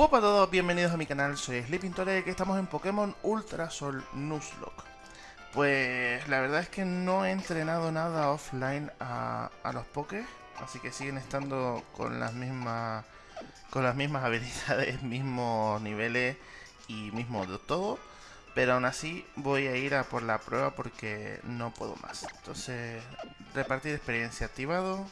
Hola a todos, bienvenidos a mi canal, soy Sleeping Tore, que estamos en Pokémon Ultra Sol Nuzlocke. Pues la verdad es que no he entrenado nada offline a, a los Pokés, así que siguen estando con las mismas con las mismas habilidades, mismos niveles y mismo de todo. Pero aún así voy a ir a por la prueba porque no puedo más. Entonces, repartir experiencia activado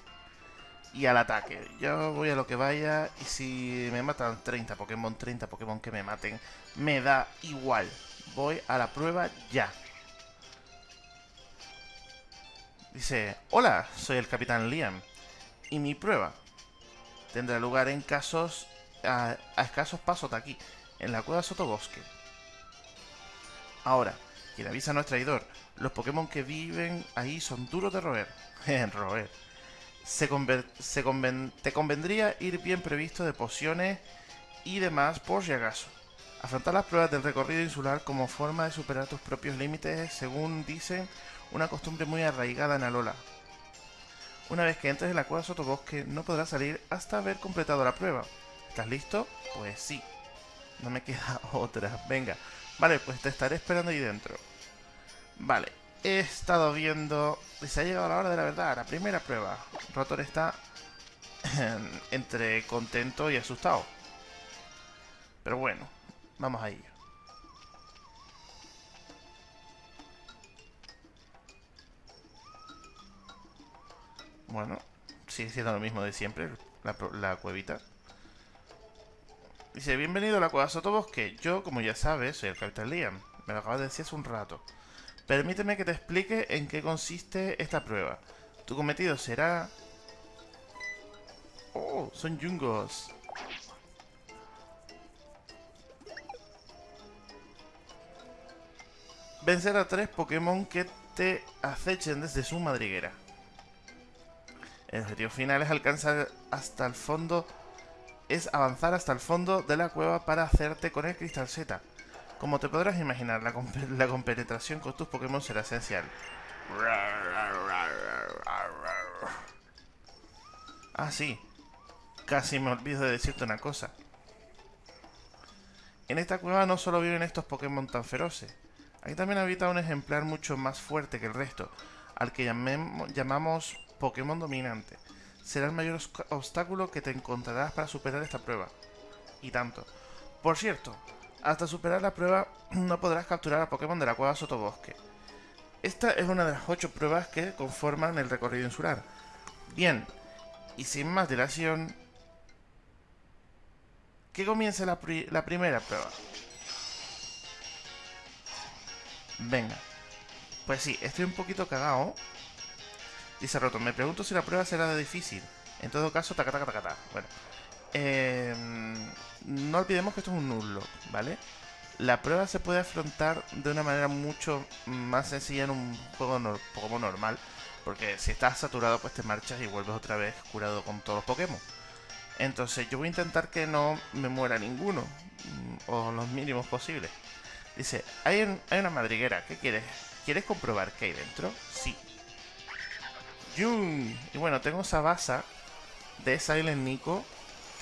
y al ataque. Yo voy a lo que vaya y si me matan 30 Pokémon, 30 Pokémon que me maten, me da igual. Voy a la prueba ya. Dice, hola, soy el Capitán Liam. Y mi prueba tendrá lugar en casos a, escasos pasos de aquí, en la cueva Sotobosque. Ahora, quien avisa no es traidor. Los Pokémon que viven ahí son duros de roer. roer. Se, te convendría ir bien previsto de pociones y demás por si acaso. Afrontar las pruebas del recorrido insular como forma de superar tus propios límites según dicen una costumbre muy arraigada en Alola. Una vez que entres en la cueva Sotobosque, no podrás salir hasta haber completado la prueba. ¿Estás listo? Pues sí. No me queda otra. Venga. Vale, pues te estaré esperando ahí dentro. Vale. He estado viendo... Se ha llegado la hora de la verdad. La primera prueba. Rotor está... entre contento y asustado. Pero bueno. Vamos a ir. Bueno, sigue siendo lo mismo de siempre, la, cuevita. Dice, bienvenido a la cueva Sotobosque. Yo, como ya sabes, soy el Capitán Liam. Me lo acabas de decir hace un rato. Permíteme que te explique en qué consiste esta prueba. Tu cometido será... Oh, son yungos. Vencer a tres Pokémon que te acechen desde su madriguera. El objetivo final es alcanzar hasta el fondo, es avanzar hasta el fondo de la cueva para hacerte con el cristal Z. Como te podrás imaginar, la, compenetración con tus Pokémon será esencial. Ah, sí. Casi me olvido de decirte una cosa. En esta cueva no solo viven estos Pokémon tan feroces. Aquí también habita un ejemplar mucho más fuerte que el resto, al que llamamos Pokémon dominante. Será el mayor obstáculo que te encontrarás para superar esta prueba. Y tanto. Por cierto, hasta superar la prueba no podrás capturar a Pokémon de la cueva Sotobosque. Esta es una de las ocho pruebas que conforman el recorrido insular. Bien, y sin más dilación, que comience la, primera prueba. Venga. Pues sí, estoy un poquito cagado Dice Roto, me pregunto si la prueba será de difícil. En todo caso, taca, taca, taca, taca. Bueno. Eh, no olvidemos que esto es un nulo, ¿vale? La prueba se puede afrontar de una manera mucho más sencilla en un juego Pokémon normal. Porque si estás saturado, pues te marchas y vuelves otra vez curado con todos los Pokémon. Entonces yo voy a intentar que no me muera ninguno. Mm, o los mínimos posibles. Dice, hay, una madriguera, ¿qué quieres? ¿Quieres comprobar qué hay dentro? Sí, y bueno, tengo esa base de Silent Nico,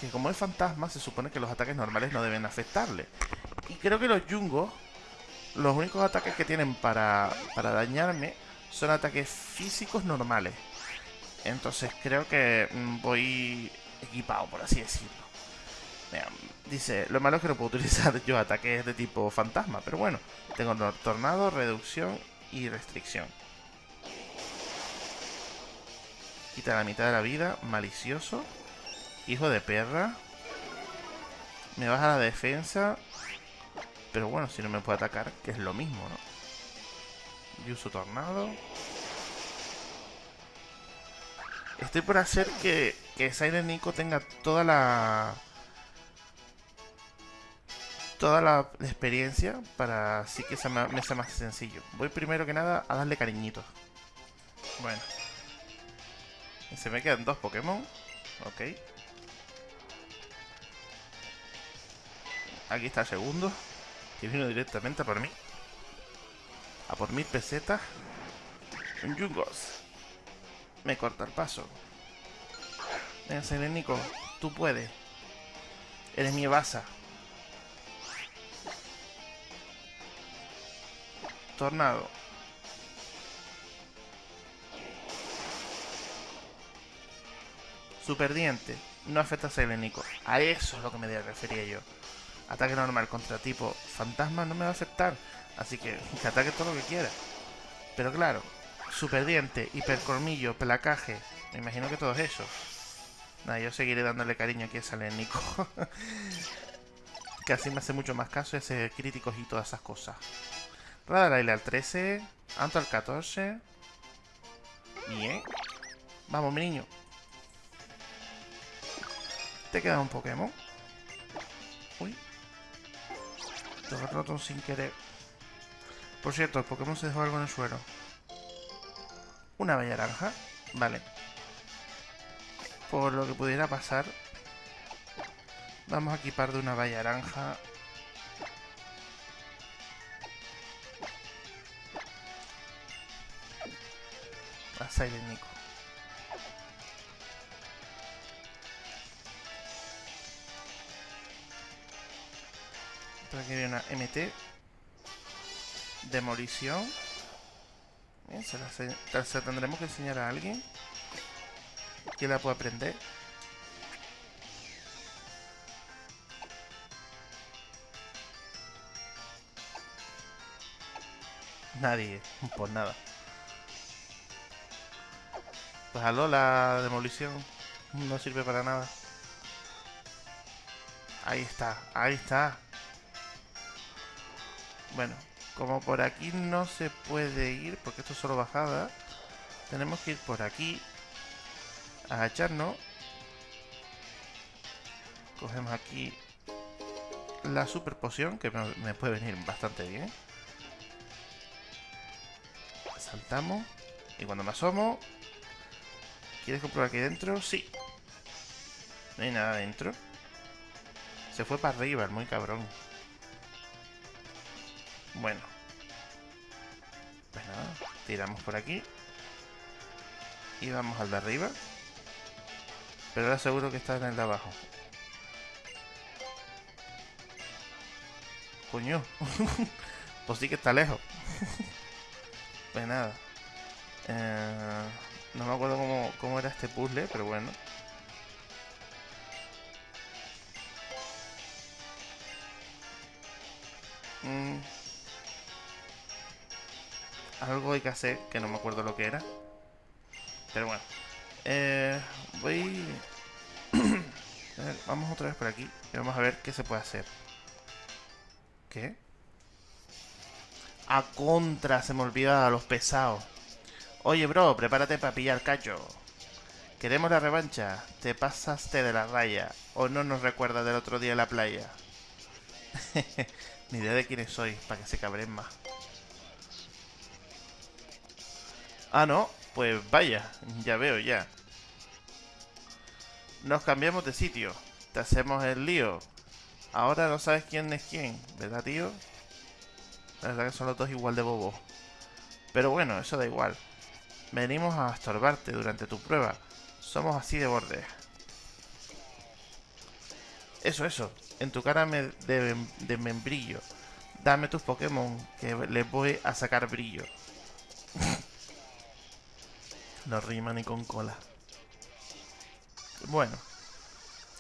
que como es fantasma, se supone que los ataques normales no deben afectarle. Y creo que los Jungos, los únicos ataques que tienen para, para dañarme son ataques físicos normales. Entonces creo que mm, voy equipado, por así decirlo. dice, lo malo es que no puedo utilizar yo ataques de tipo fantasma, pero bueno, tengo tornado, reducción y restricción. Quita la mitad de la vida. Malicioso. Hijo de perra. Me baja la defensa. Pero bueno, si no me puede atacar, que es lo mismo, ¿no? Y uso tornado. Estoy por hacer que, que Nico tenga toda la... Toda la experiencia para así que se me sea más sencillo. Voy primero que nada a darle cariñitos. Bueno. Se me quedan dos Pokémon. Ok. Aquí está el segundo. Que vino directamente a por mí. A por mil pesetas. Un Jungos. Me corta el paso. Venga, Selenico. Tú puedes. Eres mi Evasa. Tornado. Super diente. No afecta a Selenico. A eso es lo que me refería yo. Ataque normal contra tipo fantasma no me va a afectar. Así que que ataque todo lo que quiera. Pero claro, super diente, hipercolmillo, pelacaje. Me imagino que todos esos. Nada, yo seguiré dándole cariño aquí a Selenico. que así me hace mucho más caso ese críticos y todas esas cosas. Radar al 13. Anto al 14. Bien. Vamos, mi niño. Te queda un Pokémon. Uy. Te roto sin querer. Por cierto, el Pokémon se dejó algo en el suelo. Una bella naranja. Vale. Por lo que pudiera pasar. Vamos a equipar de una valla naranja. A Silent Nico. Aquí viene una MT. Demolición. Se la, se tendremos que enseñar a alguien. Que la pueda aprender. Nadie, por nada. Pues aló, la demolición no sirve para nada. Ahí está, ahí está. Bueno, como por aquí no se puede ir, porque esto es solo bajada, tenemos que ir por aquí, agacharnos. Cogemos aquí la super poción, que me puede venir bastante bien. Saltamos. Y cuando me asomo... ¿Quieres comprobar aquí dentro? Sí. No hay nada dentro. Se fue para arriba, el muy cabrón. Bueno. Pues nada, tiramos por aquí. Y vamos al de arriba. Pero ahora seguro que está en el de abajo. Coño. pues sí que está lejos. pues nada. Eh, no me acuerdo cómo, cómo era este puzzle, pero bueno. Algo hay que hacer, que no me acuerdo lo que era. Pero bueno. Eh, voy... vamos otra vez por aquí y vamos a ver qué se puede hacer. ¿Qué? A contra, se me olvida a los pesados. Oye, bro, prepárate para pillar cacho. Queremos la revancha. Te pasaste de la raya. O no nos recuerdas del otro día en la playa. Ni idea de quiénes soy, para que se cabren más. Ah, no. Pues vaya, ya veo ya. Nos cambiamos de sitio. Te hacemos el lío. Ahora no sabes quién es quién, ¿verdad, tío? La verdad que son los dos igual de bobos. Pero bueno, eso da igual. Venimos a estorbarte durante tu prueba. Somos así de borde. Eso, eso. En tu cara me de, de membrillo. Dame tus Pokémon, que les voy a sacar brillo. No rima ni con cola. Bueno.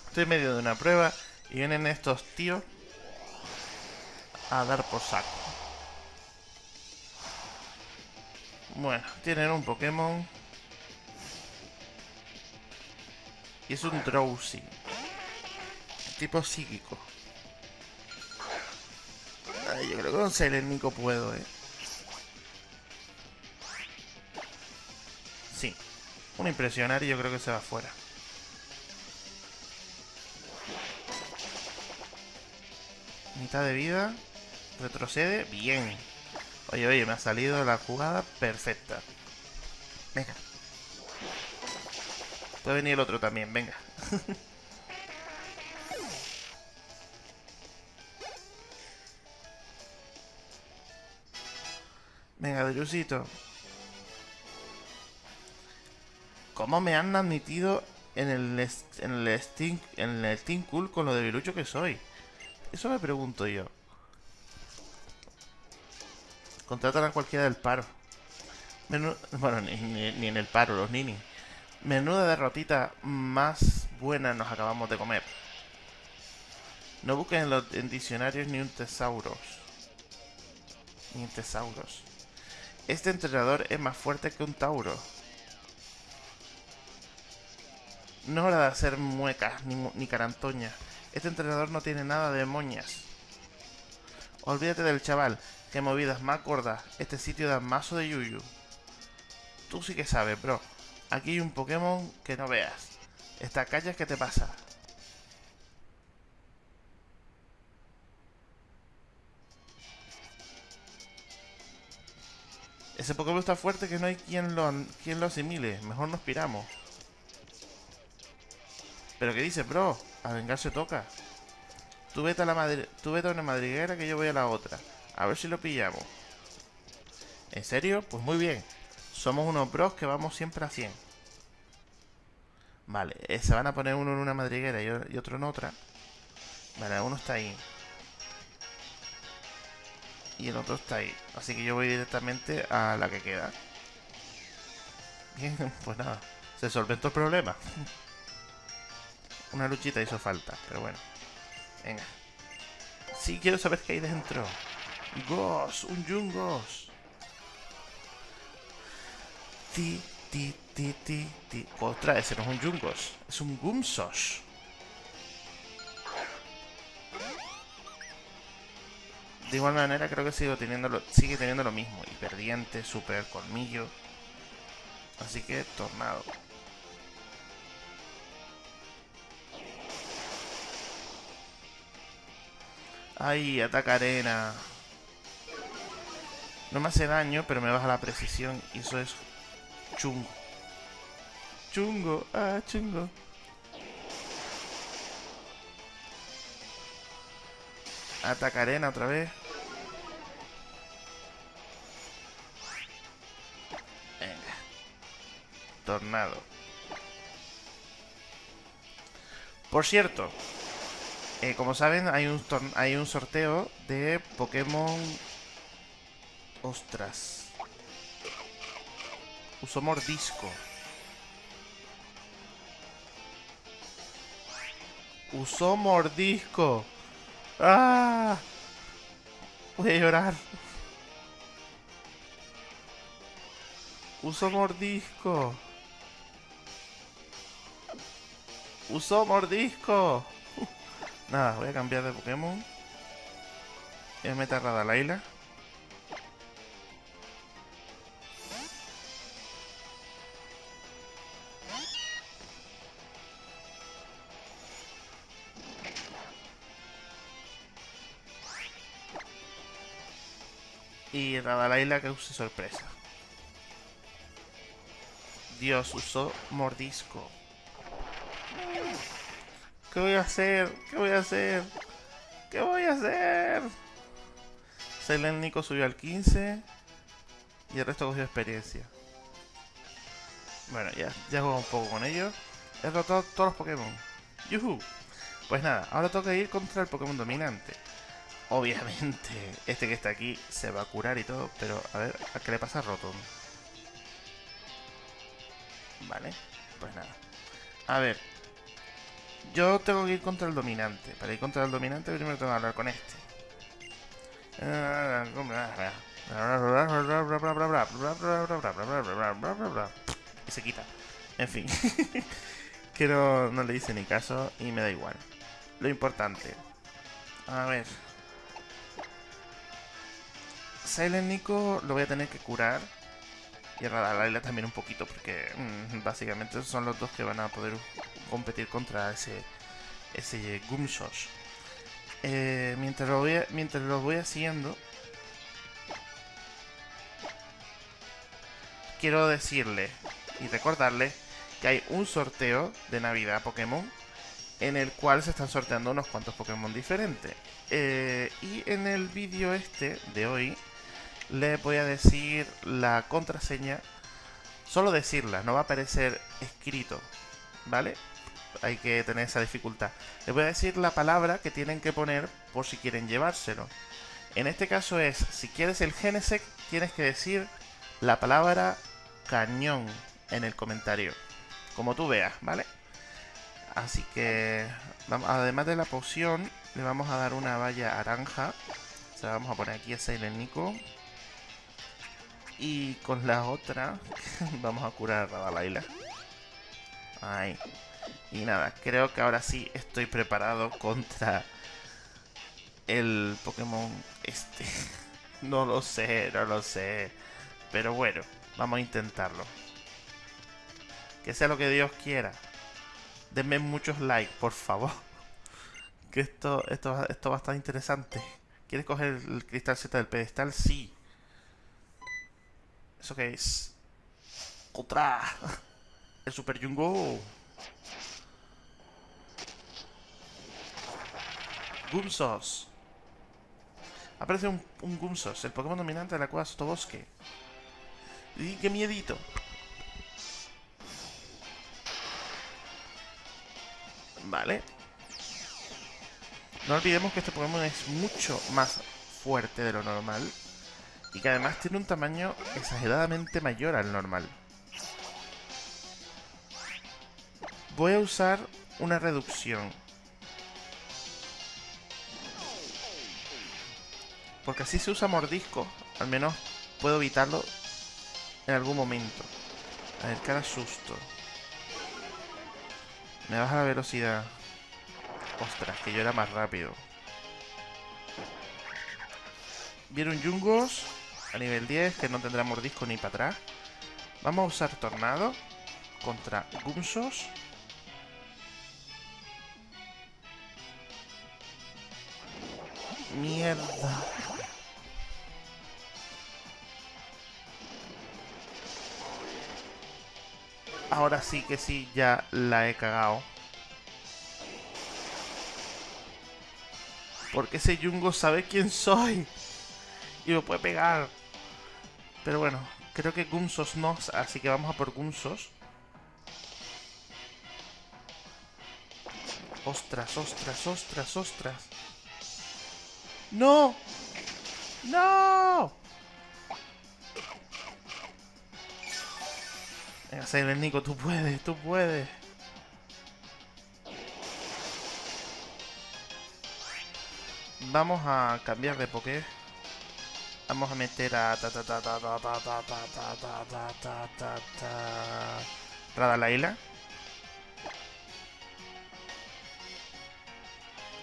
Estoy en medio de una prueba y vienen estos tíos a dar por saco. Bueno, tienen un Pokémon. Y es un Drowsy. Tipo psíquico. Ay, yo creo que con Selenico puedo, eh. Un impresionar y yo creo que se va fuera. Mitad de vida. Retrocede. Bien. Oye, oye, me ha salido la jugada perfecta. Venga. Puede venir el otro también, venga. venga, Drusito. ¿Cómo me han admitido en el, en el, Steam, en el Steam Cool con lo debilucho que soy? Eso me pregunto yo. Contratan a cualquiera del paro. bueno, ni, ni, en el paro, los ninis. Menuda derrotita más buena nos acabamos de comer. No busquen en los diccionarios ni un tesauros. Ni un tesauros. Este entrenador es más fuerte que un tauro. No es hora de hacer muecas ni, ni carantoñas. Este entrenador no tiene nada de moñas. Olvídate del chaval. Qué movidas más gordas. Este sitio da mazo de yuyu. Tú sí que sabes, bro. Aquí hay un Pokémon que no veas. Esta calle, ¿qué te pasa? Ese Pokémon está fuerte que no hay quien lo, quien lo asimile. Mejor nos piramos. ¿Pero qué dices, bro? A vengar se toca. Tú vete a, la Tú vete a una madriguera que yo voy a la otra. A ver si lo pillamos. ¿En serio? Pues muy bien. Somos unos bros que vamos siempre a 100. Vale, eh, se van a poner uno en una madriguera y otro en otra. Vale, uno está ahí. Y el otro está ahí. Así que yo voy directamente a la que queda. Bien, pues nada. Se solventó el problema. Una luchita hizo falta, pero bueno. Venga. Sí, quiero saber qué hay dentro. Ghost, un Jungos. Ti, ti, ti, ti, ti. Otra, ese no es un Jungos. Es un Gumsos. De igual manera creo que sigo teniendo lo, sigue teniendo lo mismo. Hiperdiente, super colmillo. Así que tornado. Ay, ataca arena. No me hace daño, pero me baja la precisión. Y eso es chungo. Chungo, ah, chungo. Ataca arena otra vez. Venga. Tornado. Por cierto, eh, como saben, hay un, hay un sorteo de Pokémon... Ostras. Uso mordisco. Usó mordisco. ¡Ah! Voy a llorar. Uso mordisco. Usó mordisco. Nada, voy a cambiar de Pokémon. Voy a meter a Radalaila. Y Radalaila que use sorpresa. Dios, usó mordisco. ¿Qué voy a hacer? ¿Qué voy a hacer? ¿Qué voy a hacer? Silent Nico subió al 15 y el resto cogió experiencia. Bueno, ya, ya juego un poco con ellos. He derrotado todos los Pokémon. ¡Yuhu! Pues nada, ahora toca ir contra el Pokémon dominante. Obviamente, este que está aquí se va a curar y todo, pero a ver, ¿a qué le pasa a Rotom? Vale, pues nada. A ver, yo tengo que ir contra el dominante. Para ir contra el dominante primero tengo que hablar con este. Y se quita. En fin. que no, le hice ni caso y me da igual. Lo importante. A ver. Silent Nico lo voy a tener que curar. Y Radalaila también un poquito, porque básicamente son los dos que van a poder competir contra ese, ese Gumshosh. Eh, mientras, lo voy, mientras lo voy haciendo, quiero decirle y recordarle que hay un sorteo de Navidad Pokémon en el cual se están sorteando unos cuantos Pokémon diferentes. Eh, y en el vídeo este de hoy le voy a decir la contraseña, solo decirla, no va a aparecer escrito ¿vale? Hay que tener esa dificultad. Les voy a decir la palabra que tienen que poner por si quieren llevárselo. En este caso es, si quieres el Genesec, tienes que decir la palabra cañón en el comentario. Como tú veas, ¿vale? Así que, además de la poción, le vamos a dar una valla naranja. Se la vamos a poner aquí a Silent. Y con la otra, vamos a curar a Radalaila. Ahí. Y nada, creo que ahora sí estoy preparado contra el Pokémon este. no lo sé, no lo sé. Pero bueno, vamos a intentarlo. Que sea lo que Dios quiera. Denme muchos likes, por favor. Que esto, esto, esto va a estar interesante. ¿Quieres coger el cristal Z del pedestal? Sí. ¿Eso qué es? ¡Otra! El Super Jungo. Gumsos. Aparece un, un Gumsos, el Pokémon dominante de la cueva Sotobosque. ¡Y qué miedito! Vale. No olvidemos que este Pokémon es mucho más fuerte de lo normal. Y que además tiene un tamaño exageradamente mayor al normal. Voy a usar una reducción. Porque así se usa mordisco. Al menos puedo evitarlo en algún momento. A ver, cara susto. Me baja la velocidad. Ostras, que yo era más rápido. Vieron Jungos a nivel 10, que no tendrá mordisco ni para atrás. Vamos a usar Tornado contra Gumsos. Mierda. Ahora sí que sí, ya la he cagado. Porque ese Jungo sabe quién soy. Y me puede pegar. Pero bueno, creo que Gumsos no, así que vamos a por Gumsos. Ostras, ostras, ostras, ostras. ¡No! ¡No! Venga, Nico, tú puedes, tú puedes. Vamos a cambiar de Poké. Vamos a meter a ta ta ta Radalaila.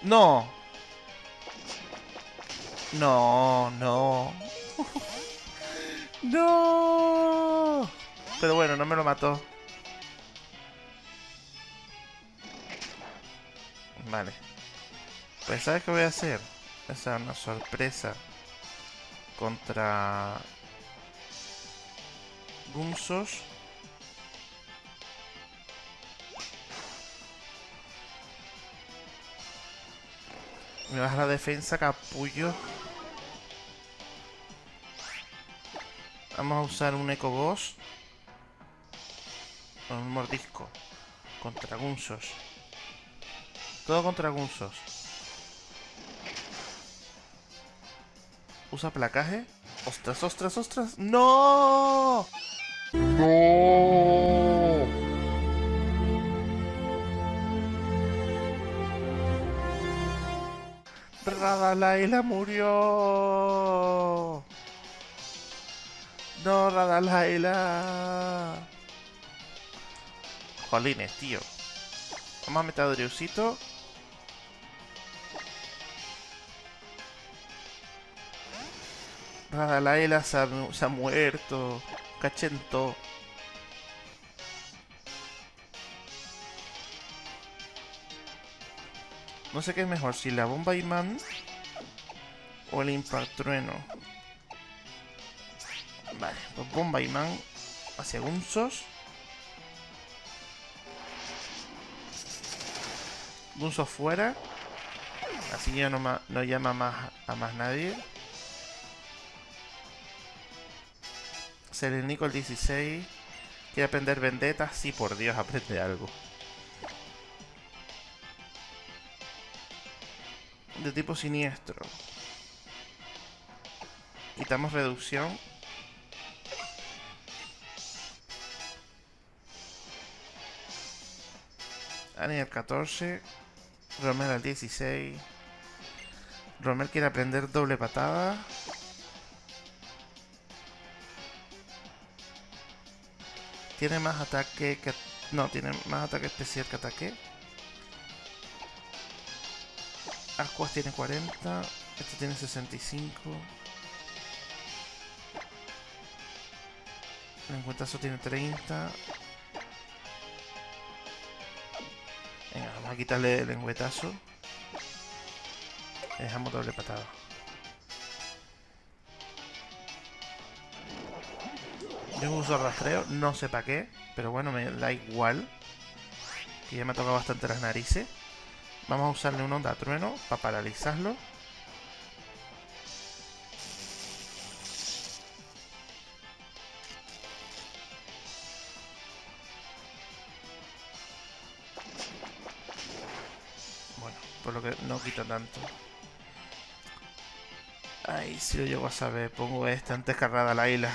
No. No, no. no. Pero bueno, no me lo mató. Vale. Pues ¿sabes qué voy a hacer? Esa es una sorpresa contra Gunsos. Me baja la defensa, capullo. Vamos a usar un Eco Boss. Un mordisco. Contra Gunsos. Todo contra Gunsos. Usa placaje. Ostras, ostras, ostras. ¡No! ¡No! Radalaila murió. No, Radalaila. Jolines, tío. Vamos a meter a Driusito. Radalaila se ha, muerto. Cachento. No sé qué es mejor, si la bomba imán o el impact trueno. Vale, pues bomba imán hacia Gunsos. Gunso fuera. Así ya no, llama más a más nadie. Selenico el 16. Quiere aprender vendetas. Sí, por Dios, aprende algo. De tipo siniestro. Quitamos reducción. Daniel 14. Romel al 16. Romel quiere aprender doble patada. Tiene más ataque que... No, tiene más ataque especial que ataque. Ascuas tiene 40. Este tiene 65. El encuentazo tiene 30. Venga, vamos a quitarle el lengüetazo. Le dejamos doble patada. Yo uso rastreo, no sé para qué, pero bueno, me da igual. Que ya me ha tocado bastante las narices. Vamos a usarle un onda trueno para paralizarlo. Tanto. Ay, si lo llego a saber, pongo este antes cargada la isla.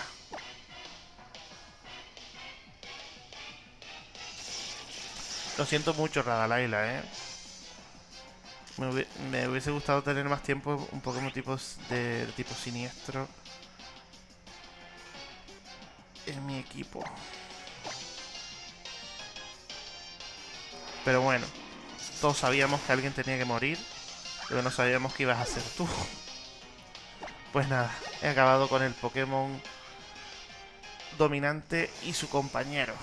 Lo siento mucho, Radalaila, ¿eh? Me, hubiese gustado tener más tiempo un Pokémon tipo de, de tipo siniestro en mi equipo. Pero bueno, todos sabíamos que alguien tenía que morir, pero no sabíamos que ibas a ser tú. Pues nada, he acabado con el Pokémon dominante y su compañero.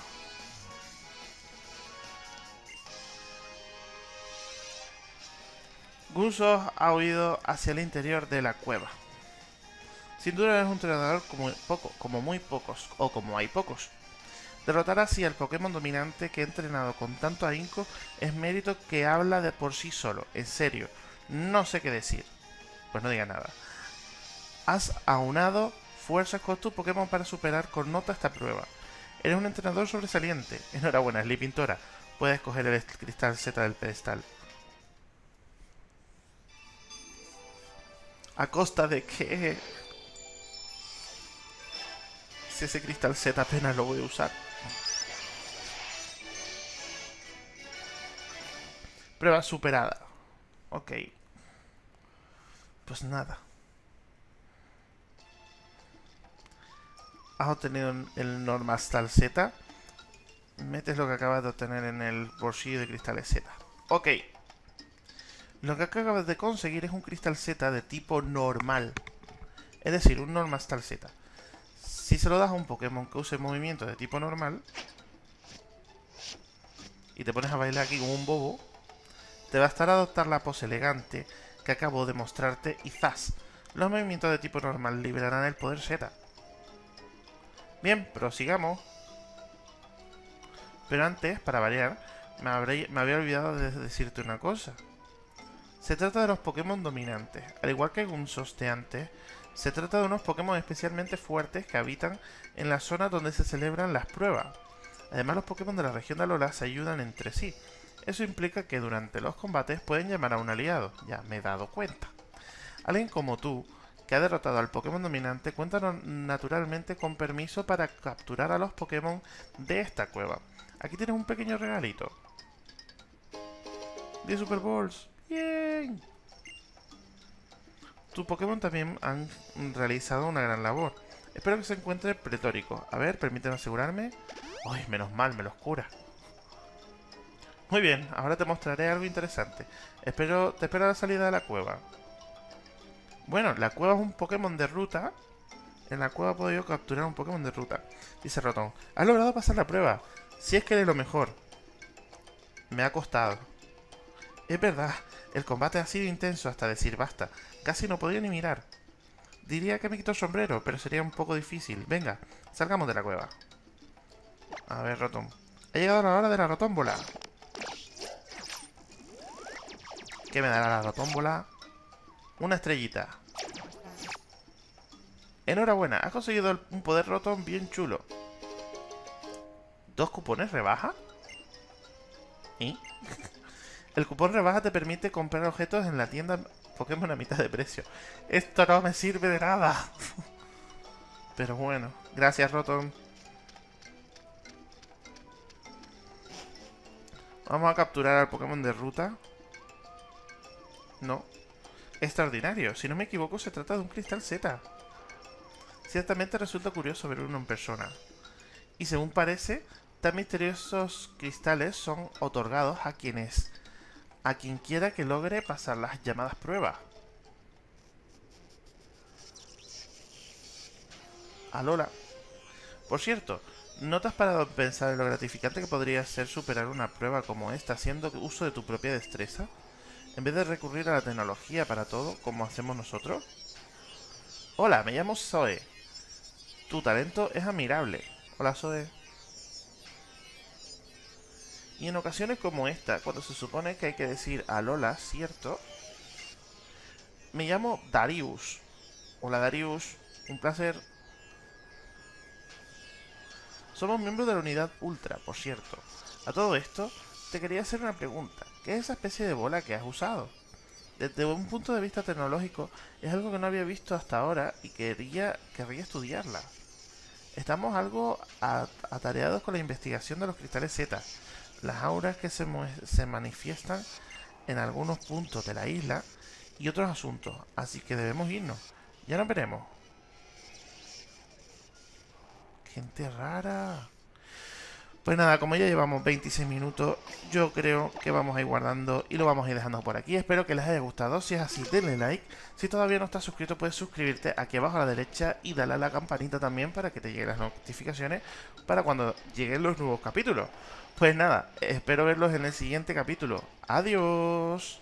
Gusos ha huido hacia el interior de la cueva. Sin duda es un entrenador como, poco, como muy pocos, o como hay pocos. Derrotar así al Pokémon dominante que he entrenado con tanto ahínco es mérito que habla de por sí solo. En serio, no sé qué decir. Pues no diga nada. Has aunado fuerzas con tu Pokémon para superar con nota esta prueba. Eres un entrenador sobresaliente. Enhorabuena, Pintora. Puedes coger el cristal Z del pedestal. ¿A costa de qué? Si ese cristal Z apenas lo voy a usar. Prueba superada. Ok. Pues nada. Has obtenido el Normastal Z. Metes lo que acabas de obtener en el bolsillo de cristales Z. Ok. Lo que acabas de conseguir es un cristal Z de tipo normal. Es decir, un Normastal Z. Si se lo das a un Pokémon que use movimiento de tipo normal, y te pones a bailar aquí como un bobo, te bastará adoptar la pose elegante que acabo de mostrarte y ¡zas! Los movimientos de tipo normal liberarán el poder Z. Bien, prosigamos. Pero antes, para variar, me, había olvidado de decirte una cosa. Se trata de los Pokémon dominantes. Al igual que Gunsos de antes, se trata de unos Pokémon especialmente fuertes que habitan en la zona donde se celebran las pruebas. Además, los Pokémon de la región de Alola se ayudan entre sí. Eso implica que durante los combates pueden llamar a un aliado. Ya me he dado cuenta. Alguien como tú, que ha derrotado al Pokémon dominante, cuenta naturalmente con permiso para capturar a los Pokémon de esta cueva. Aquí tienes un pequeño regalito. 10 Super Balls. Bien. Tu Pokémon también han realizado una gran labor. Espero que se encuentre pretórico. A ver, permíteme asegurarme. Ay, menos mal, me los cura. Muy bien, ahora te mostraré algo interesante. Espero, te espero a la salida de la cueva. Bueno, la cueva es un Pokémon de ruta. En la cueva puedo yo capturar un Pokémon de ruta. Dice Rotón. Has logrado pasar la prueba. Si es que eres lo mejor. Me ha costado. Es verdad, el combate ha sido intenso hasta decir basta. Casi no podía ni mirar. Diría que me quito el sombrero, pero sería un poco difícil. Venga, salgamos de la cueva. A ver, Rotom. Ha llegado la hora de la rotómbola. ¿Qué me dará la rotómbola? Una estrellita. Enhorabuena, has conseguido un poder Rotom bien chulo. ¿Dos cupones rebaja? ¿Y? El cupón rebaja te permite comprar objetos en la tienda Pokémon a mitad de precio. Esto no me sirve de nada. Pero bueno, gracias Rotom. Vamos a capturar al Pokémon de ruta. No. Extraordinario. Si no me equivoco, se trata de un cristal Z. Ciertamente resulta curioso ver uno en persona. Y según parece, tan misteriosos cristales son otorgados a quienes... A quien quiera que logre pasar las llamadas pruebas. Alola. Por cierto, ¿no te has parado a pensar en lo gratificante que podría ser superar una prueba como esta haciendo uso de tu propia destreza? En vez de recurrir a la tecnología para todo, como hacemos nosotros. Hola, me llamo Zoe. Tu talento es admirable. Hola, Zoe. Y en ocasiones como esta, cuando se supone que hay que decir a Lola, ¿cierto? Me llamo Darius. Hola, Darius. Un placer. Somos miembros de la unidad Ultra, por cierto. A todo esto, te quería hacer una pregunta. ¿Qué es esa especie de bola que has usado? Desde un punto de vista tecnológico, es algo que no había visto hasta ahora y quería, querría estudiarla. Estamos algo atareados con la investigación de los cristales Z, las auras que se, se manifiestan en algunos puntos de la isla y otros asuntos, así que debemos irnos. Ya nos veremos. Gente rara. Pues nada, como ya llevamos 26 minutos, yo creo que vamos a ir guardando y lo vamos a ir dejando por aquí. Espero que les haya gustado. Si es así, denle like. Si todavía no estás suscrito, puedes suscribirte aquí abajo a la derecha y darle a la campanita también para que te lleguen las notificaciones para cuando lleguen los nuevos capítulos. Pues nada, espero verlos en el siguiente capítulo. Adiós.